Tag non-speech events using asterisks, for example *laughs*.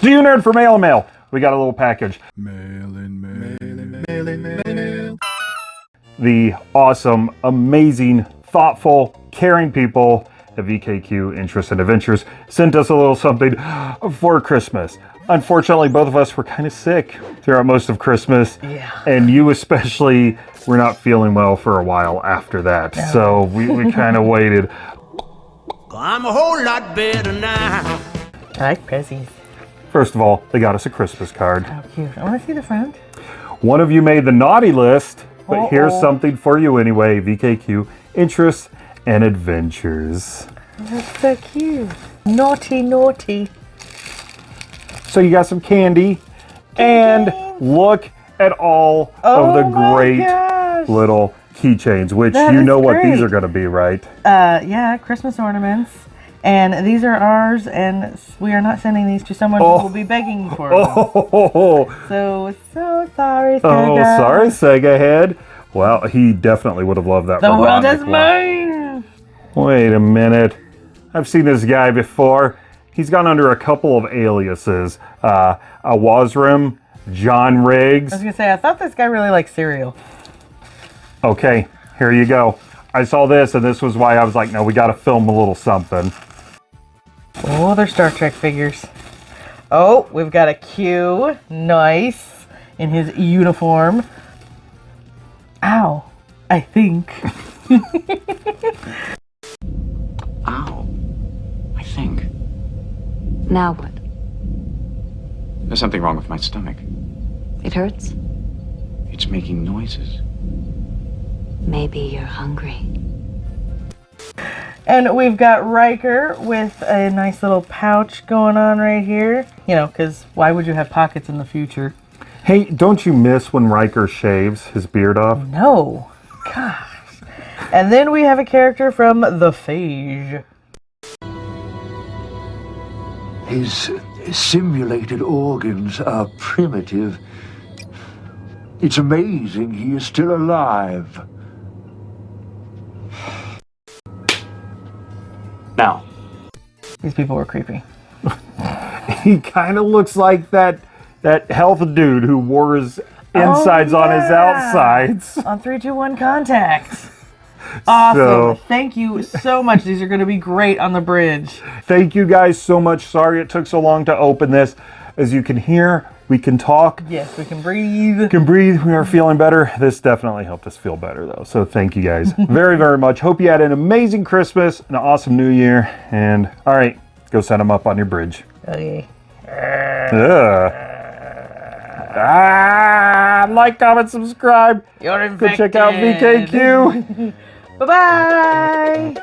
Do you nerd for mail and mail? We got a little package. mail-in mail The awesome, amazing, thoughtful, caring people at VKQ Interest and Adventures sent us a little something for Christmas. Unfortunately, both of us were kind of sick throughout most of Christmas. Yeah. And you especially were not feeling well for a while after that. So we, we kind of *laughs* waited. I'm a whole lot better now. I like Prezzies. First of all, they got us a Christmas card. How cute. I want to see the front. One of you made the naughty list, but here's Uh-oh. something for you anyway VKQ Interests and Adventures. That's so cute. Naughty, naughty. So you got some candy, and look at all Oh of the great gosh. little keychains, which That you know what these are going to be, right? Uh, yeah, Christmas ornaments. And these are ours, and we are not sending these to someone Oh. who will be begging for *laughs* them. Oh, So, so sorry, Sega. oh, Sega. sorry, Sega Head. Well, he definitely would have loved that. The world is mine. Wait a minute. I've seen this guy before. He's gone under a couple of aliases. Uh, Awazrim, John Riggs. I was gonna say, I thought this guy really liked cereal. Okay, here you go. I saw this, and this was why I was like, no, we got to film a little something. Oh, they're Star Trek figures. Oh, we've got a Q. Nice. In his uniform. Ow. I think. *laughs* Ow. I think. Now what? There's something wrong with my stomach. It hurts? It's making noises. Maybe you're hungry. And we've got Riker with a nice little pouch going on right here. You know, because why would you have pockets in the future? Hey, don't you miss when Riker shaves his beard off? No. Gosh. And then we have a character from The Phage. His simulated organs are primitive. It's amazing he is still alive. Now, These people were creepy. *laughs* He kind of looks like that that health dude who wore his oh, insides on his Oh, outsides. On 321 Contact. *laughs* Awesome. So- Thank you so much. These are going to be great on the bridge. Thank you guys so much. Sorry it took so long to open this. As you can hear, we can talk, Yes, we can breathe. can breathe. We are feeling better. This definitely helped us feel better, though. So thank you guys *laughs* very, very much. Hope you had an amazing Christmas, an awesome New Year, and all right, go set them up on your bridge. Okay. Ugh. Ah, like, comment, subscribe. You're Go check out VKQ. *laughs* Bye-bye.